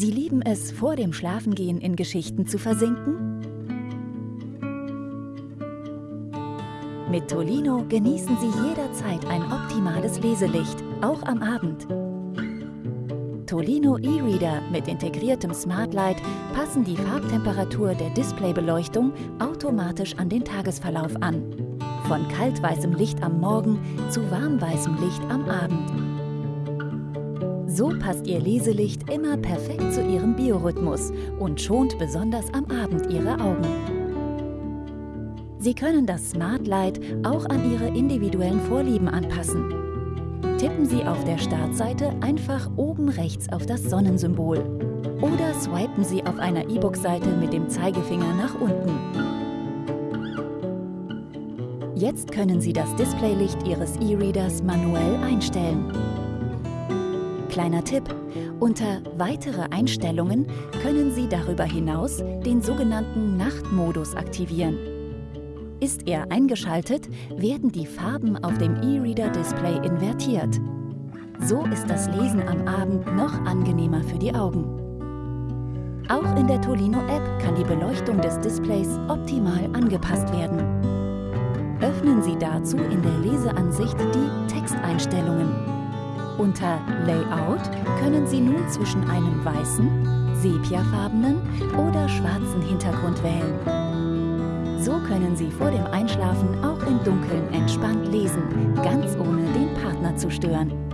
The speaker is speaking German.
Sie lieben es, vor dem Schlafengehen in Geschichten zu versinken? Mit Tolino genießen Sie jederzeit ein optimales Leselicht, auch am Abend. Tolino E-Reader mit integriertem Smart Light passen die Farbtemperatur der Displaybeleuchtung automatisch an den Tagesverlauf an. Von kaltweißem Licht am Morgen zu warmweißem Licht am Abend. So passt Ihr Leselicht immer perfekt zu Ihrem Biorhythmus und schont besonders am Abend Ihre Augen. Sie können das Smart Light auch an Ihre individuellen Vorlieben anpassen tippen Sie auf der Startseite einfach oben rechts auf das Sonnensymbol. Oder swipen Sie auf einer E-Book-Seite mit dem Zeigefinger nach unten. Jetzt können Sie das Displaylicht Ihres E-Readers manuell einstellen. Kleiner Tipp, unter Weitere Einstellungen können Sie darüber hinaus den sogenannten Nachtmodus aktivieren. Ist er eingeschaltet, werden die Farben auf dem E-Reader-Display invertiert. So ist das Lesen am Abend noch angenehmer für die Augen. Auch in der Tolino-App kann die Beleuchtung des Displays optimal angepasst werden. Öffnen Sie dazu in der Leseansicht die Texteinstellungen. Unter Layout können Sie nun zwischen einem weißen, sepiafarbenen oder schwarzen Hintergrund wählen. So können Sie vor dem Einschlafen auch im Dunkeln entspannt lesen, ganz ohne den Partner zu stören.